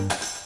Música